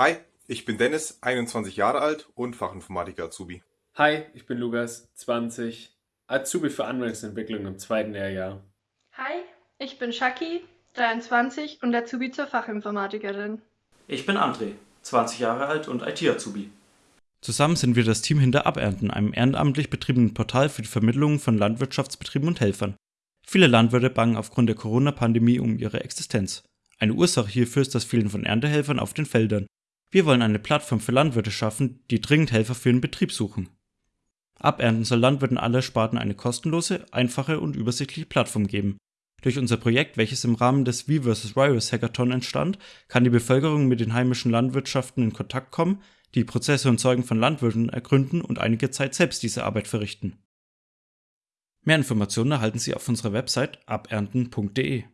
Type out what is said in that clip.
Hi, ich bin Dennis, 21 Jahre alt und Fachinformatiker Azubi. Hi, ich bin Lukas, 20, Azubi für Anwendungsentwicklung im zweiten Lehrjahr. Hi, ich bin Shaki, 23 und Azubi zur Fachinformatikerin. Ich bin André, 20 Jahre alt und IT-Azubi. Zusammen sind wir das Team hinter Abernten, einem ehrenamtlich betriebenen Portal für die Vermittlung von Landwirtschaftsbetrieben und Helfern. Viele Landwirte bangen aufgrund der Corona-Pandemie um ihre Existenz. Eine Ursache hierfür ist das Fehlen von Erntehelfern auf den Feldern. Wir wollen eine Plattform für Landwirte schaffen, die dringend Helfer für den Betrieb suchen. Abernten soll Landwirten aller Sparten eine kostenlose, einfache und übersichtliche Plattform geben. Durch unser Projekt, welches im Rahmen des V vs. Virus Hackathon entstand, kann die Bevölkerung mit den heimischen Landwirtschaften in Kontakt kommen, die Prozesse und Zeugen von Landwirten ergründen und einige Zeit selbst diese Arbeit verrichten. Mehr Informationen erhalten Sie auf unserer Website abernten.de.